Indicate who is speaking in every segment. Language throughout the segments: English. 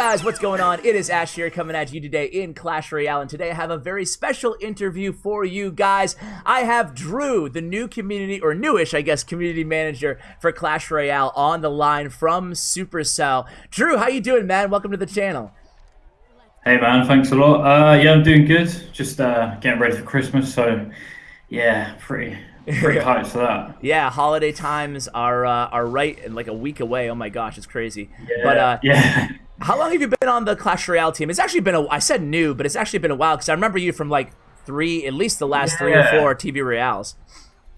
Speaker 1: guys, what's going on? It is Ash here coming at you today in Clash Royale, and today I have a very special interview for you guys. I have Drew, the new community, or newish, I guess, community manager for Clash Royale on the line from Supercell. Drew, how you doing, man? Welcome to the channel.
Speaker 2: Hey, man, thanks a lot. Uh, yeah, I'm doing good. Just uh, getting ready for Christmas, so yeah, pretty pretty hyped for that.
Speaker 1: Yeah, holiday times are uh, are right in like a week away. Oh my gosh, it's crazy.
Speaker 2: Yeah,
Speaker 1: but uh,
Speaker 2: yeah.
Speaker 1: How long have you been on the Clash Royale team? It's actually been a. I said new, but it's actually been a while because I remember you from like three, at least the last yeah. three or four TV Royales.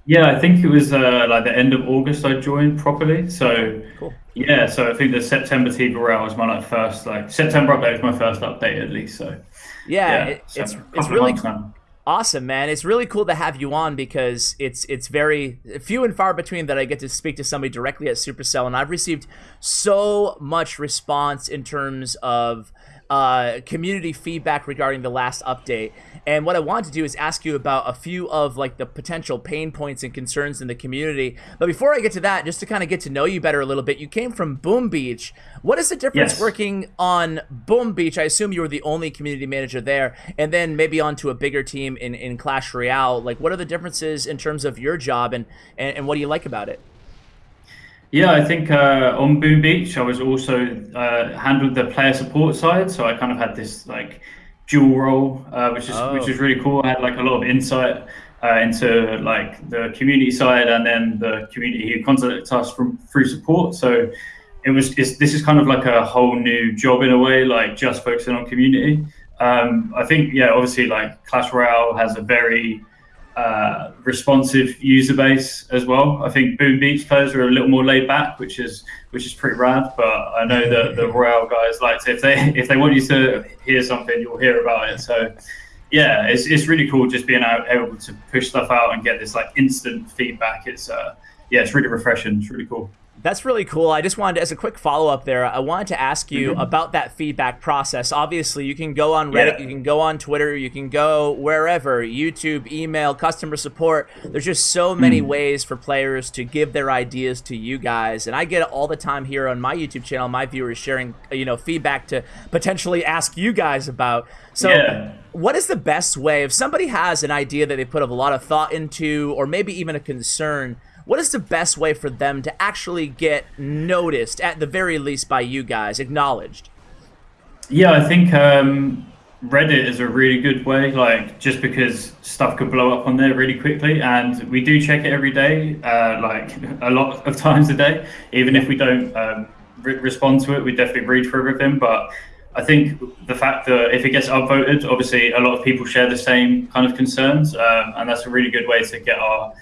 Speaker 2: Yeah, I think it was uh, like the end of August I joined properly. So cool. yeah, so I think the September TV Royale was my like first like September update was my first update at least. So
Speaker 1: yeah, yeah it, it's it's really cool. Awesome, man. It's really cool to have you on because it's it's very few and far between that I get to speak to somebody directly at Supercell, and I've received so much response in terms of uh, community feedback regarding the last update. And what I want to do is ask you about a few of like the potential pain points and concerns in the community. But before I get to that, just to kind of get to know you better a little bit, you came from Boom Beach. What is the difference yes. working on Boom Beach? I assume you were the only community manager there, and then maybe onto a bigger team in, in Clash Royale. Like, what are the differences in terms of your job, and, and, and what do you like about it?
Speaker 2: Yeah, I think uh, on Boom Beach, I was also uh, handled the player support side, so I kind of had this like dual role, uh, which is oh. which is really cool. I had like a lot of insight uh, into like the community side and then the community who contacted us from through support. So it was this is kind of like a whole new job in a way, like just focusing on community. Um, I think yeah, obviously like Clash Royale has a very uh, responsive user base as well. I think Boom Beach players are a little more laid back, which is which is pretty rad. But I know that the Royale guys like to, if they if they want you to hear something, you'll hear about it. So yeah, it's it's really cool just being able to push stuff out and get this like instant feedback. It's uh yeah, it's really refreshing. It's really cool.
Speaker 1: That's really cool. I just wanted, as a quick follow up there, I wanted to ask you mm-hmm. about that feedback process. Obviously, you can go on Reddit, yeah. you can go on Twitter, you can go wherever, YouTube, email, customer support. There's just so many mm. ways for players to give their ideas to you guys, and I get it all the time here on my YouTube channel. My viewers sharing, you know, feedback to potentially ask you guys about. So, yeah. what is the best way if somebody has an idea that they put a lot of thought into, or maybe even a concern? What is the best way for them to actually get noticed, at the very least by you guys, acknowledged?
Speaker 2: Yeah, I think um, Reddit is a really good way, like just because stuff could blow up on there really quickly. And we do check it every day, uh, like a lot of times a day. Even if we don't um, re- respond to it, we definitely read through everything. But I think the fact that if it gets upvoted, obviously a lot of people share the same kind of concerns, um, and that's a really good way to get our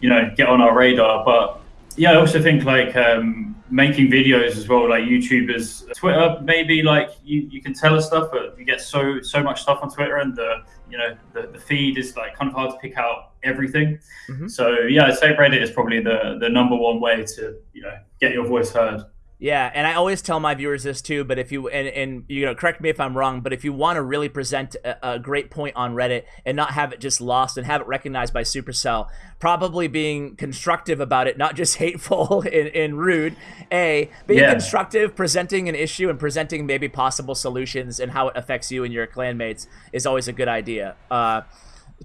Speaker 2: you know get on our radar. But yeah, I also think like um, making videos as well, like YouTubers, Twitter, maybe like you, you can tell us stuff, but you get so so much stuff on Twitter, and the you know the, the feed is like kind of hard to pick out everything. Mm-hmm. So yeah, I'd say Reddit is probably the the number one way to you know get your voice heard.
Speaker 1: Yeah, and I always tell my viewers this too. But if you and, and you know, correct me if I'm wrong, but if you want to really present a, a, great point on Reddit and not have it just lost and have it recognized by Supercell, probably being constructive about it, not just hateful and, and rude. A being yeah. constructive, presenting an issue and presenting maybe possible solutions and how it affects you and your clanmates is always a good idea. Uh,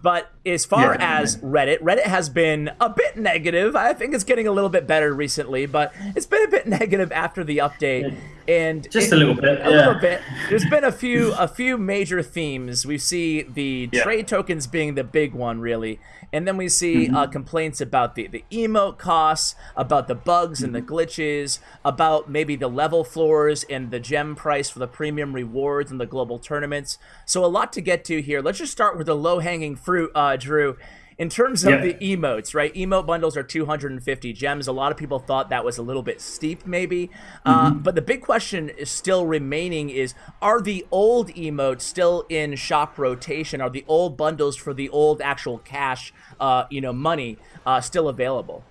Speaker 1: but as far yeah, as Reddit, Reddit has been a bit negative. I think it's getting a little bit better recently, but it's been a bit negative after the update. And
Speaker 2: just a little bit,
Speaker 1: a yeah. little bit. There's been a few a few major themes. We see the yeah. trade tokens being the big one, really, and then we see mm-hmm. uh, complaints about the the emote costs, about the bugs mm-hmm. and the mm-hmm. glitches, about maybe the level floors and the gem price for the premium rewards and the global tournaments. So a lot to get to here. Let's just start with the low hanging fruit. Uh, Drew. In terms of yeah. the emotes, right? Emote bundles are 250 gems. A lot of people thought that was a little bit steep, maybe. Uh, mm-hmm. Uh, but the big question is still remaining is, are the old emotes still in shop rotation? Are the old bundles for the old actual cash, uh, you know, money uh, still available?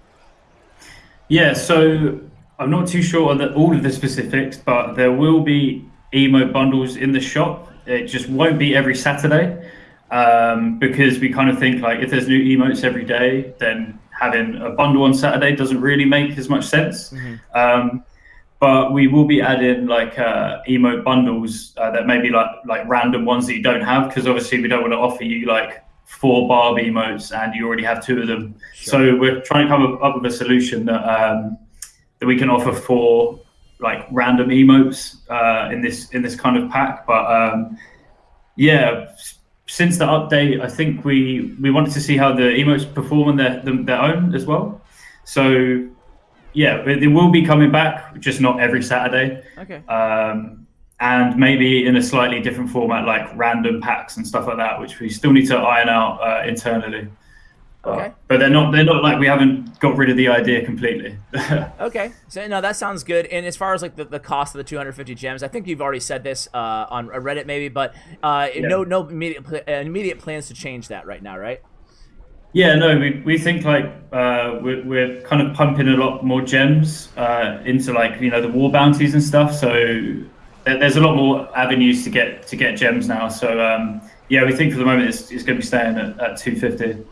Speaker 2: Yeah, so I'm not too sure on the, all of the specifics, but there will be emote bundles in the shop. It just won't be every Saturday um, because we kind of think like if there's new emotes every day, then having a bundle on Saturday doesn't really make as much sense. Mm-hmm. Um, but we will be adding like uh, emote bundles uh, that may be like like random ones that you don't have because obviously we don't want to offer you like four Barbie emotes and you already have two of them. Sure. So we're trying to come up with a solution that um, that we can offer for like random emotes uh, in this in this kind of pack. But um, yeah, since the update, I think we we wanted to see how the emotes perform on their their own as well. So yeah, they will be coming back, just not every Saturday.
Speaker 1: Okay.
Speaker 2: Um, and maybe in a slightly different format, like random packs and stuff like that, which we still need to iron out uh, internally.
Speaker 1: Okay.
Speaker 2: But they're not they're not like we haven't got rid of the idea completely.
Speaker 1: okay. So no, that sounds good. And as far as like the, the cost of the 250 gems, I think you've already said this uh, on Reddit maybe, but uh, yeah. no no immediate uh, immediate plans to change that right now, right?
Speaker 2: Yeah, no, we, we think like uh, we're, we're kind of pumping a lot more gems uh, into like you know the war bounties and stuff. So there's a lot more avenues to get to get gems now. So um, yeah, we think for the moment it's, it's going to be staying at, at 250.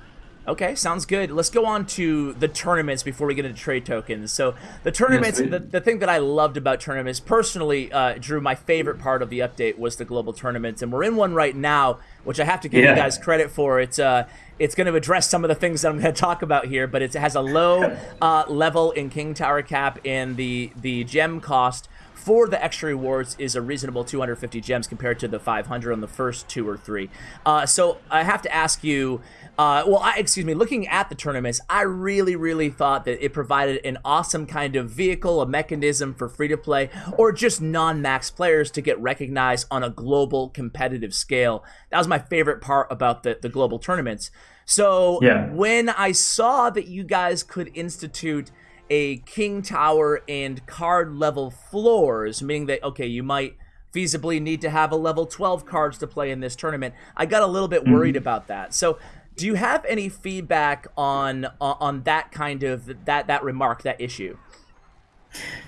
Speaker 1: Okay, sounds good. Let's go on to the tournaments before we get into trade tokens. So the tournaments, yes, the, the thing that I loved about tournaments, personally, uh, Drew, my favorite part of the update was the global tournaments, and we're in one right now, which I have to give yeah. you guys credit for. It's uh, it's going to address some of the things that I'm going to talk about here, but it has a low uh, level in King Tower cap, and the the gem cost for the extra rewards is a reasonable 250 gems compared to the 500 on the first two or three. Uh, so I have to ask you uh, well, I, excuse me, looking at the tournaments, I really, really thought that it provided an awesome kind of vehicle, a mechanism for free to play or just non max players to get recognized on a global competitive scale. That was my favorite part about the, the global tournaments. So yeah. when I saw that you guys could institute a King Tower and card level floors, meaning that, okay, you might feasibly need to have a level 12 cards to play in this tournament, I got a little bit worried mm-hmm. about that. So do you have any feedback on on that kind of that that remark, that issue?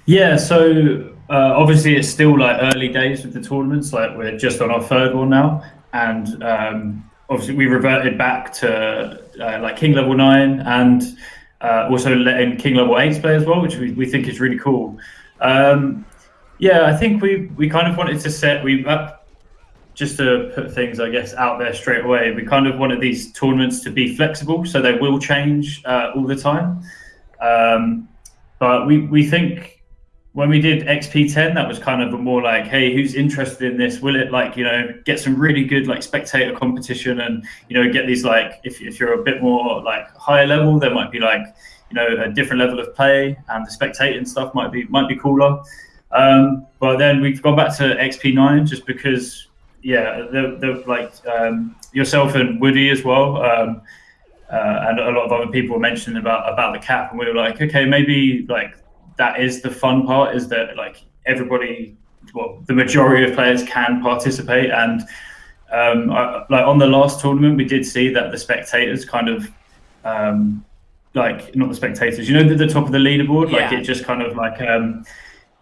Speaker 2: Yeah, so uh, obviously it's still like early days with the tournaments. Like we're just on our third one now, and um, obviously we reverted back to uh, like King level nine, and uh, also letting King level eight play as well, which we, we think is really cool. Um, yeah, I think we we kind of wanted to set we uh, just to put things, I guess, out there straight away, we kind of wanted these tournaments to be flexible, so they will change uh, all the time. Um, but we, we think when we did XP10, that was kind of a more like, hey, who's interested in this? Will it like, you know, get some really good like spectator competition and, you know, get these like, if, if you're a bit more like higher level, there might be like, you know, a different level of play and the spectating stuff might be, might be cooler. Um, but then we've gone back to XP9 just because yeah, the, the like um, yourself and Woody as well, um, uh, and a lot of other people were mentioning about about the cap, and we were like, okay, maybe like that is the fun part is that like everybody, well, the majority of players can participate, and um, I, like on the last tournament, we did see that the spectators kind of. Um, like not the spectators, you know, the, the top of the leaderboard, yeah. like it just kind of like um,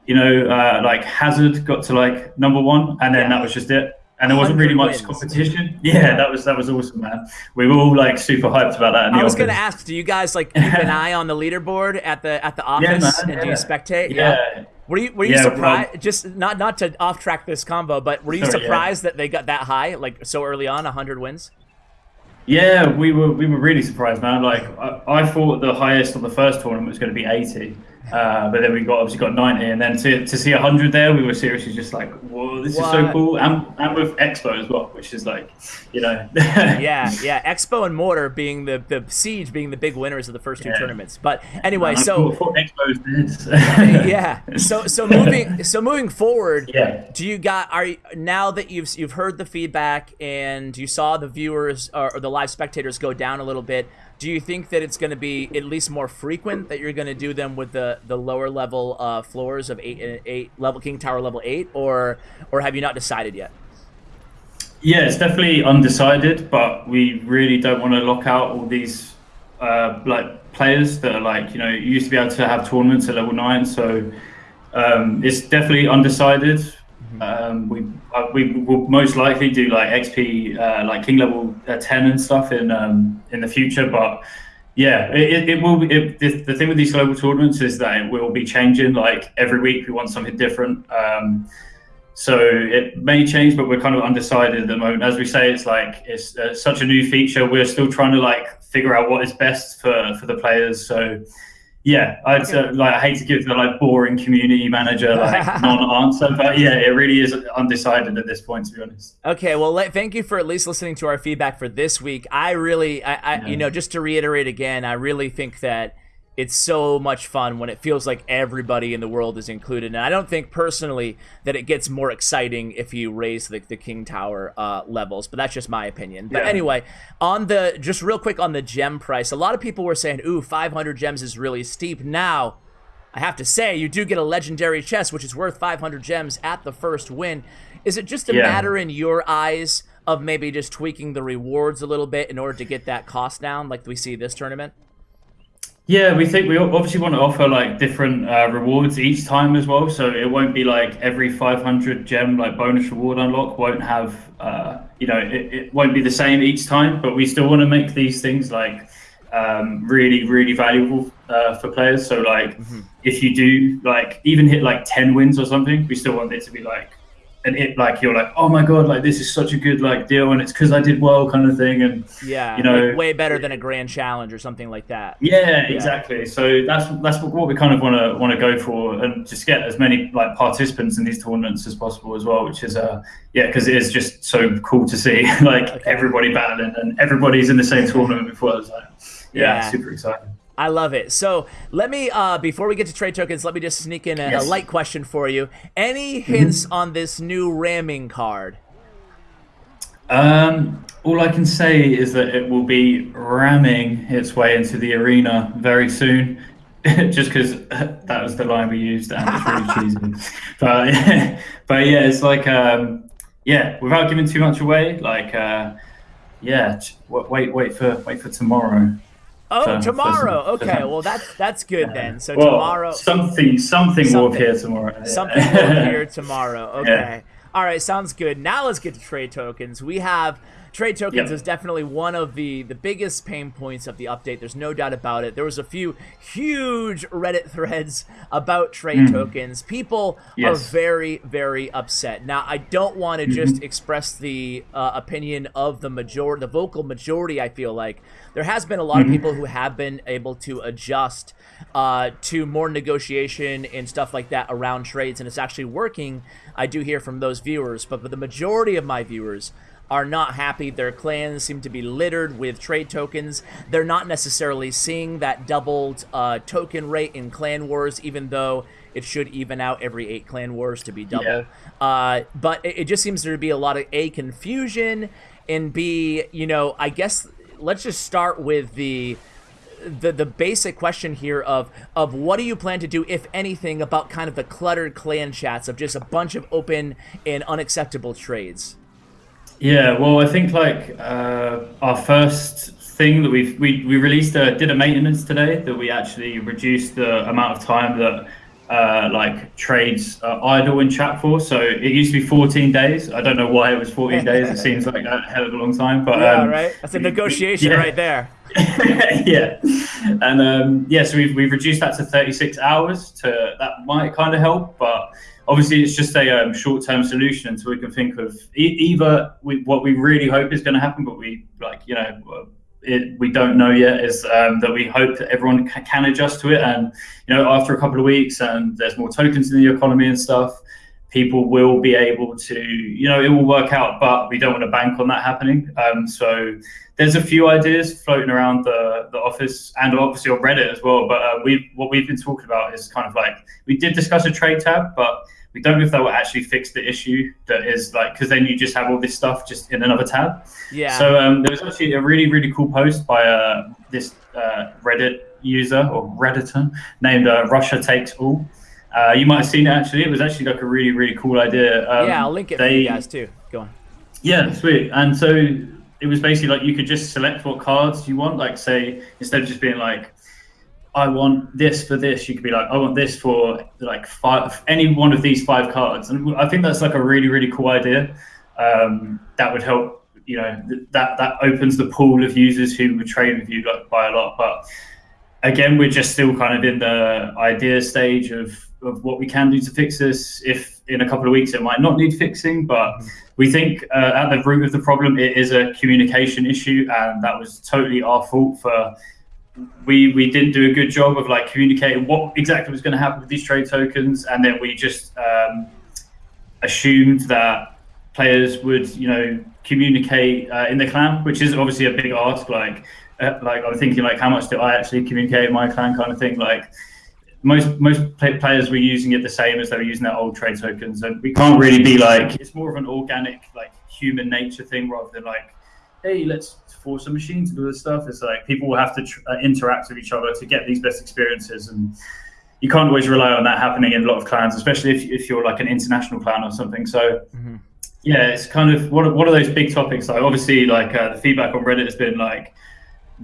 Speaker 2: you know, uh, like Hazard got to like number one, and then yeah. that was just it and there wasn't really much wins. competition. Yeah, that was that was awesome, man. We were all like super hyped about that.
Speaker 1: I was going to ask, do you guys like keep an eye on the leaderboard at the at the office, yeah, man, and yeah. do you spectate?
Speaker 2: Yeah. yeah.
Speaker 1: Were you were you surprised? Well, just not not to off track this combo, but were you sorry, surprised that they got that high, like so early on, hundred wins?
Speaker 2: Yeah, we were we were really surprised, man. Like I, I thought the highest on the first tournament was going to be eighty. Uh, but then we got obviously got 90, and then to, to see 100 there, we were seriously just like, whoa, this what? is so cool. And, and with X-Bow as well, which is like, you know.
Speaker 1: yeah, yeah. X-Bow and Mortar being the, the Siege being the big winners of the first two yeah. tournaments. But anyway, so. yeah. So so moving so moving forward,
Speaker 2: yeah.
Speaker 1: do you got, are you, now that you've, you've heard the feedback and you saw the viewers or, or the live spectators go down a little bit, do you think that it's going to be at least more frequent that you're going to do them with the the lower level uh, floors of eight uh, eight level King Tower level eight, or or have you not decided yet?
Speaker 2: Yeah, it's definitely undecided, but we really don't want to lock out all these uh, like players that are like you know used to be able to have tournaments at level nine, so um, it's definitely undecided. Mm-hmm. Um, we uh, we will most likely do like XP uh, like King level uh, ten and stuff in um, in the future, but Yeah, it, it will. It, the, thing with these global tournaments is that it will be changing. Like every week, we want something different. Um, so it may change, but we're kind of undecided at the moment. As we say, it's like it's uh, such a new feature. We're still trying to like figure out what is best for for the players. So yeah, I'd okay. uh, like I hate to give the like boring community manager like non-answer, but yeah, it really is undecided at this point, to be honest.
Speaker 1: Okay, well, let, thank you for at least listening to our feedback for this week. I really, I, I yeah. you know, just to reiterate again, I really think that it's so much fun when it feels like everybody in the world is included. And I don't think personally that it gets more exciting if you raise the, the King Tower uh, levels, but that's just my opinion. But yeah. anyway, on the just real quick on the gem price, a lot of people were saying, ooh, 500 gems is really steep. Now, I have to say, you do get a legendary chest, which is worth 500 gems at the first win. Is it just a yeah. matter in your eyes of maybe just tweaking the rewards a little bit in order to get that cost down like we see this tournament?
Speaker 2: Yeah, we think we obviously want to offer like different uh, rewards each time as well. So it won't be like every 500 gem like bonus reward unlock won't have, uh, you know, it, it won't be the same each time. But we still want to make these things like um, really, really valuable uh, for players. So like, mm-hmm. if you do like even hit like 10 wins or something, we still want it to be like and it like you're like oh my god like this is such a good like deal and it's because i did well kind of thing and
Speaker 1: yeah you know like way better than a grand challenge or something like that
Speaker 2: yeah, yeah. exactly so that's that's what we kind of want to want to go for and just get as many like participants in these tournaments as possible as well which is uh yeah because it is just so cool to see like okay. everybody battling and everybody's in the same tournament before it's like yeah, yeah. super exciting
Speaker 1: I love it. So let me, uh, before we get to trade tokens, let me just sneak in a, yes. a light question for you. Any hints mm-hmm. on this new ramming card?
Speaker 2: Um, all I can say is that it will be ramming its way into the arena very soon. just because that was the line we used and it's really cheesy. But but yeah, it's like um, yeah, without giving too much away, like uh, yeah, wait wait for wait for tomorrow.
Speaker 1: Oh, tomorrow. okay, well that's that's good yeah. then. So well, tomorrow,
Speaker 2: something, something something will appear tomorrow.
Speaker 1: Something will appear tomorrow. Okay. Yeah. All right, sounds good. Now let's get to trade tokens. We have Trade tokens yep. is definitely one of the, the biggest pain points of the update. There's no doubt about it. There was a few huge Reddit threads about trade mm. tokens. People yes. are very, very upset. Now, I don't want to mm-hmm. just express the uh, opinion of the majority, the vocal majority, I feel like. There has been a lot mm-hmm. of people who have been able to adjust uh, to more negotiation and stuff like that around trades, and it's actually working. I do hear from those viewers, but for the majority of my viewers, are not happy. Their clans seem to be littered with trade tokens. They're not necessarily seeing that doubled uh, token rate in Clan Wars, even though it should even out every eight Clan Wars to be double. Yeah. Uh, but it, it just seems there to be a lot of A, confusion, and B, you know, I guess let's just start with the the the basic question here of of what do you plan to do if anything about kind of the cluttered clan chats of just a bunch of open and unacceptable trades
Speaker 2: yeah, well, I think like uh, our first thing that we've we, we released a, did a maintenance today that we actually reduced the amount of time that uh, like trades are idle in chat for. So it used to be 14 days. I don't know why it was 14 days. It seems like a hell of a long time, but
Speaker 1: yeah, um, right. That's a negotiation yeah. right there.
Speaker 2: yeah, and um, yeah, so we've we've reduced that to 36 hours. To that might kind of help, but obviously it's just a um, short-term solution until we can think of e- either we, what we really hope is going to happen, but we like you know it, we don't know yet is um, that we hope that everyone ca- can adjust to it, and you know after a couple of weeks and there's more tokens in the economy and stuff, people will be able to you know it will work out, but we don't want to bank on that happening. Um, so there's a few ideas floating around the, the office and obviously on Reddit as well. But uh, we what we've been talking about is kind of like we did discuss a trade tab, but we don't know if that will actually fix the issue that is like because then you just have all this stuff just in another tab.
Speaker 1: Yeah.
Speaker 2: So um, there was actually a really really cool post by uh, this uh, Reddit user or redditor named uh, Russia Takes All. Uh, you might have seen it actually. It was actually like a really really cool idea.
Speaker 1: Um, yeah, I'll link it they, for you guys too. Go on.
Speaker 2: Yeah, sweet. And so it was basically like you could just select what cards you want. Like say instead of just being like, I want this for this, you could be like, I want this for like five any one of these five cards. And I think that's like a really really cool idea. Um, that would help you know that that opens the pool of users who would trade with you like, by a lot. But again, we're just still kind of in the idea stage of of what we can do to fix this. If in a couple of weeks it might not need fixing, but mm-hmm. We think uh, at the root of the problem it is a communication issue, and that was totally our fault for we we didn't do a good job of like communicating what exactly was going to happen with these trade tokens, and then we just um, assumed that players would you know communicate uh, in the clan, which is obviously a big ask. Like uh, like I'm thinking like how much do I actually communicate in my clan kind of thing. Like most most players were using it the same as they were using their old trade tokens, and we can't really be like it's more of an organic like human nature thing rather than like hey let's force a machine to do this stuff. It's like people will have to tr- uh, interact with each other to get these best experiences, and you can't always rely on that happening in a lot of clans, especially if, if you're like an international clan or something. So. Mm-hmm. Yeah, it's kind of what what are those big topics? Like obviously, like uh, the feedback on Reddit has been like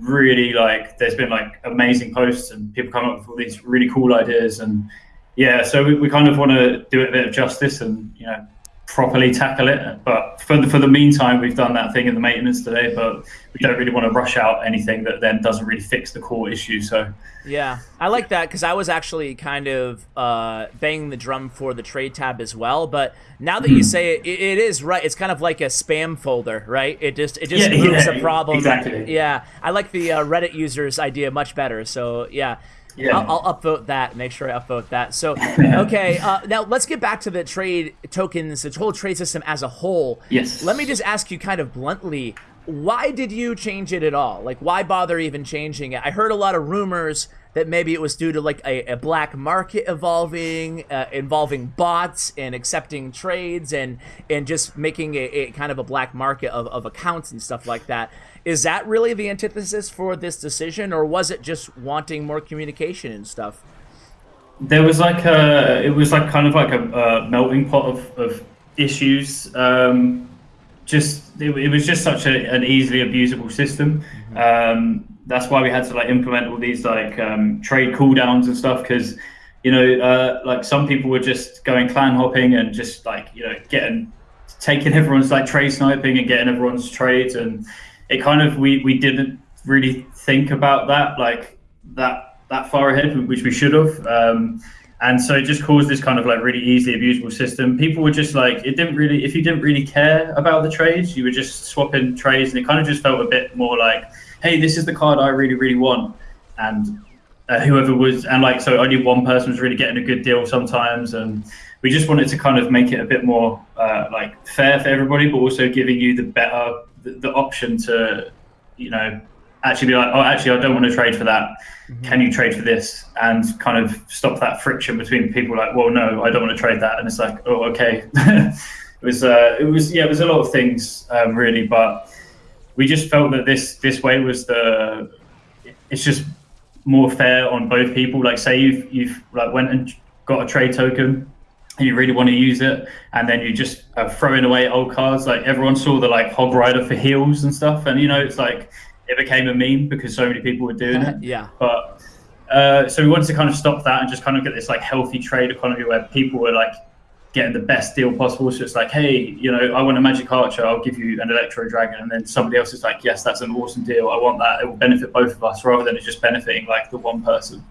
Speaker 2: really like there's been like amazing posts and people come up with all these really cool ideas and yeah so we, we kind of want to do it a bit of justice and you know properly tackle it. But for the, for the meantime, we've done that thing in the maintenance today, but we don't really want to rush out anything that then doesn't really fix the core issue. So
Speaker 1: yeah, I like that because I was actually kind of uh, banging the drum for the trade tab as well. But now that mm. you hmm. say it, it, it is right. It's kind of like a spam folder, right? It just it just yeah, moves yeah, a problem.
Speaker 2: Exactly.
Speaker 1: Yeah, I like the uh, Reddit users idea much better. So yeah. Yeah. I'll, I'll, upvote that. Make sure I upvote that. So, okay. Uh, now let's get back to the trade tokens, the whole trade system as a whole.
Speaker 2: Yes.
Speaker 1: Let me just ask you, kind of bluntly, why did you change it at all? Like, why bother even changing it? I heard a lot of rumors that maybe it was due to like a, a black market evolving, uh, involving bots and accepting trades and and just making a, a kind of a black market of, of accounts and stuff like that. Is that really the antithesis for this decision, or was it just wanting more communication and stuff?
Speaker 2: There was like a, it was like kind of like a, a melting pot of, of issues. Um, just it, it, was just such a, an easily abusable system. Mm-hmm. Um, that's why we had to like implement all these like um, trade cooldowns and stuff because you know uh, like some people were just going clan hopping and just like you know getting taking everyone's like trade sniping and getting everyone's trades and it kind of we we didn't really think about that like that that far ahead, which we should have. Um, and so it just caused this kind of like really easily abusable system. People were just like, it didn't really, if you didn't really care about the trades, you were just swapping trades, and it kind of just felt a bit more like, hey, this is the card I really, really want, and uh, whoever was, and like, so only one person was really getting a good deal sometimes, and we just wanted to kind of make it a bit more uh, like fair for everybody, but also giving you the better the, the, option to, you know, actually be like, oh, actually, I don't want to trade for that. Mm-hmm. Can you trade for this? And kind of stop that friction between people like, well, no, I don't want to trade that. And it's like, oh, okay. it was, uh, it was, yeah, it was a lot of things um, really, but we just felt that this this way was the, it's just more fair on both people. Like, say you've you've like went and got a trade token and you really want to use it, and then you just are throwing away old cards. Like everyone saw the like Hog Rider for heels and stuff, and you know it's like it became a meme because so many people were doing it.
Speaker 1: yeah.
Speaker 2: But uh, so we wanted to kind of stop that and just kind of get this like healthy trade economy where people were like getting the best deal possible. So it's like, hey, you know, I want a magic archer, I'll give you an electro dragon, and then somebody else is like, yes, that's an awesome deal. I want that. It will benefit both of us rather than it just benefiting like the one person.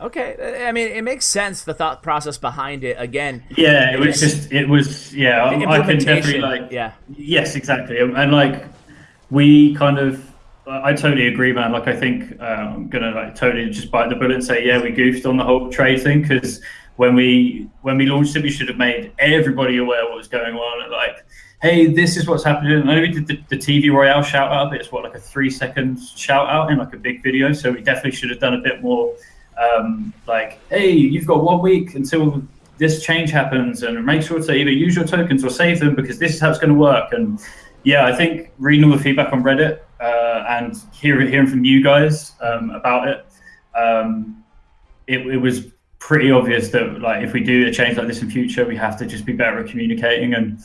Speaker 1: Okay, I mean, it makes sense the thought process behind it. Again,
Speaker 2: yeah, it was just, it was, yeah, I can definitely like,
Speaker 1: yeah,
Speaker 2: yes, exactly, and like we kind of, I totally agree, man. Like, I think uh, I'm gonna like totally just bite the bullet and say, yeah, we goofed on the whole trade thing because when we when we launched it, we should have made everybody aware what was going on. Like, hey, this is what's happening. And I know we did the, the TV Royale shout out, but it's what like a three second shout out in like a big video. So we definitely should have done a bit more um, like, hey, you've got one week until this change happens, and make sure to either use your tokens or save them because this is how it's going to work. And yeah, I think reading all the feedback on Reddit uh, and hearing hearing from you guys um, about it, um, it, it was pretty obvious that like if we do a change like this in future, we have to just be better at communicating. And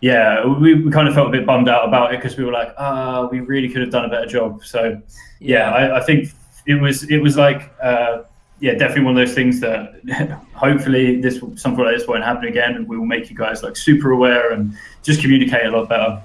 Speaker 2: yeah, we, we kind of felt a bit bummed out about it because we were like, ah, oh, we really could have done a better job. So yeah, I, I, think it was it was like. Uh, yeah, definitely one of those things that hopefully this something like this won't happen again, and we will make you guys like super aware and just communicate a lot better.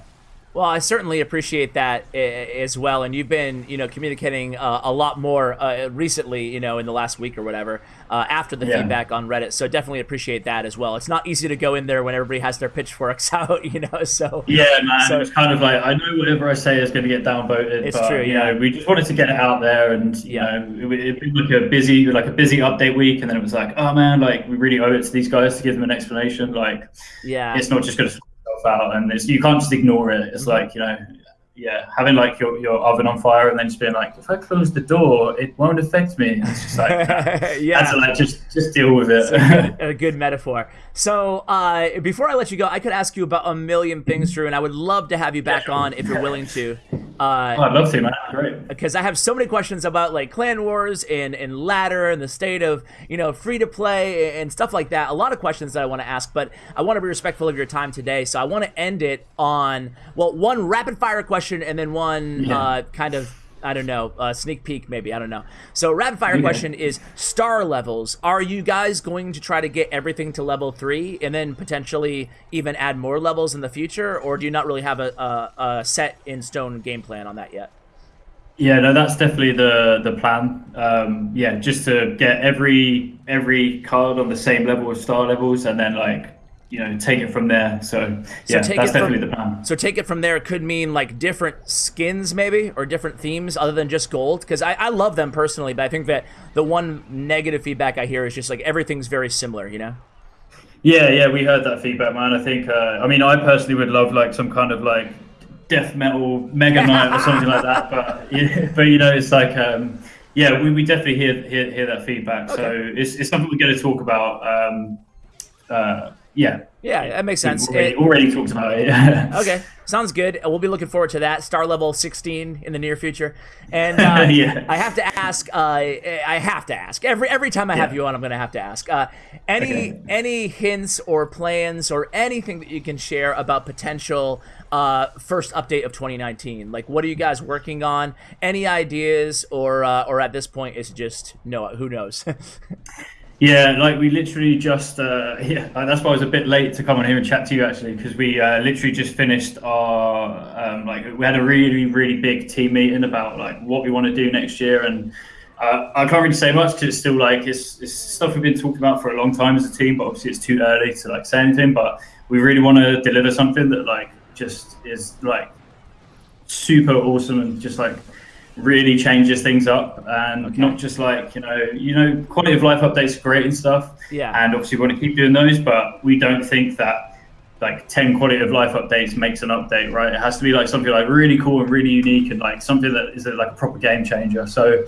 Speaker 1: Well, I certainly appreciate that as well, and you've been, you know, communicating uh, a lot more uh, recently, you know, in the last week or whatever, uh, after the yeah. feedback on Reddit. So definitely appreciate that as well. It's not easy to go in there when everybody has their pitchforks out, you know. So
Speaker 2: yeah, man, so, it's kind of like I know whatever I say is going to get downvoted. It's but, true. You yeah. know, we just wanted to get it out there, and you yeah. know, it, it been like a busy, like a busy update week, and then it was like, oh man, like we really owe it to these guys to give them an explanation. Like, yeah, it's not just going to out, and you can't just ignore it. It's like you know, yeah, having like your, your oven on fire and then just being like, if I close the door, it won't affect me. And it's just like, yeah, like just just deal with it.
Speaker 1: a, good, a, good, metaphor. So uh, before I let you go, I could ask you about a million things, Drew, and I would love to have you back yeah, on if you're willing to.
Speaker 2: Uh, oh, I'd love to, man. Great.
Speaker 1: Because I have so many questions about like clan wars and and ladder and the state of you know free to play and stuff like that. A lot of questions that I want to ask, but I want to be respectful of your time today. So I want to end it on well, one rapid fire question and then one yeah. uh, kind of I don't know, uh, sneak peek maybe. I don't know. So rapid fire yeah. question is star levels. Are you guys going to try to get everything to level three and then potentially even add more levels in the future, or do you not really have a, a, a set in stone game plan on that yet?
Speaker 2: Yeah, no, that's definitely the the plan. Um, yeah, just to get every every card on the same level of star levels, and then like you know take it from there. So, so yeah, that's definitely
Speaker 1: from,
Speaker 2: the plan.
Speaker 1: So take it from there. Could mean like different skins maybe or different themes other than just gold. Because I, I love them personally, but I think that the one negative feedback I hear is just like everything's very similar. You know.
Speaker 2: Yeah, yeah, we heard that feedback, man. I think, uh, I mean, I personally would love like some kind of like death metal mega knight or something like that. But yeah, but you know, it's like, um, yeah, we, we definitely hear, hear hear that feedback. Okay. So it's, it's something we're going to talk about. Um, uh, yeah.
Speaker 1: Yeah, that makes sense.
Speaker 2: Already,
Speaker 1: it,
Speaker 2: already talked about it.
Speaker 1: okay, sounds good. We'll be looking forward to that. Star level 16 in the near future. And uh, yeah. I have to ask. Uh, I have to ask every every time I have yeah. you on. I'm going to have to ask. Uh, any okay. any hints or plans or anything that you can share about potential uh, first update of 2019? Like, what are you guys working on? Any ideas, or uh, or at this point, it's just no. Who knows?
Speaker 2: Yeah, like we literally just uh, yeah, that's why I was a bit late to come on here and chat to you actually because we uh, literally just finished our um, like we had a really really big team meeting about like what we want to do next year and uh, I can't really say much because it's still like it's, it's stuff we've been talking about for a long time as a team, but obviously it's too early to like say anything. But we really want to deliver something that like just is like super awesome and just like really changes things up and okay. not just like you know you know quality of life updates are great and stuff yeah and obviously we want to keep doing those but we don't think that like 10 quality of life updates makes an update right it has to be like something like really cool and really unique and like something that is like a proper game changer so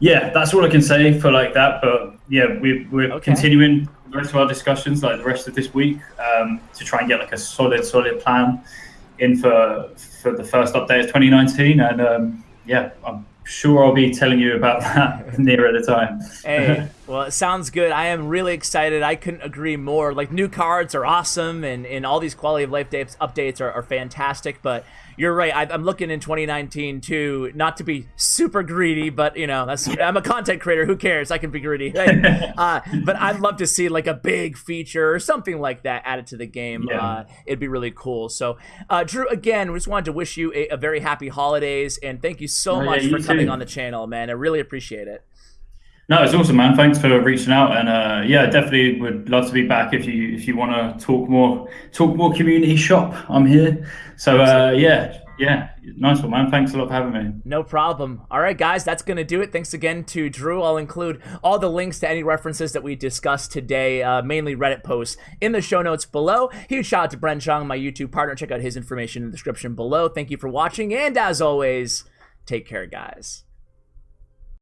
Speaker 2: yeah that's all i can say for like that but yeah we, we're okay. continuing the rest of our discussions like the rest of this week um, to try and get like a solid solid plan in for for the first update of 2019 and um, yeah, I'm sure I'll be telling you about that nearer the time.
Speaker 1: hey, well, it sounds good. I am really excited. I couldn't agree more. Like new cards are awesome, and, and all these quality of life updates are, are fantastic. But you're right. I, am looking in 2019 too, not to be super greedy, but you know, that's I'm a content creator. Who cares? I can be greedy. Uh, but I'd love to see like a big feature or something like that added to the game. Yeah. Uh, it'd be really cool. So, uh, Drew, again, we just wanted to wish you a, a very happy holidays and thank you so oh, much yeah, you for coming on the channel, man. I really appreciate it.
Speaker 2: No, it's awesome, man. Thanks for reaching out, and uh, yeah, definitely would love to be back if you if you want to talk more talk more community shop. I'm here. So uh, yeah, yeah, nice one, man. Thanks a lot for having me.
Speaker 1: No problem. All right, guys, that's gonna do it. Thanks again to Drew. I'll include all the links to any references that we discussed today, uh, mainly Reddit posts, in the show notes below. Huge shout out to Bren Chong, my YouTube partner. Check out his information in the description below. Thank you for watching, and as always, take care, guys.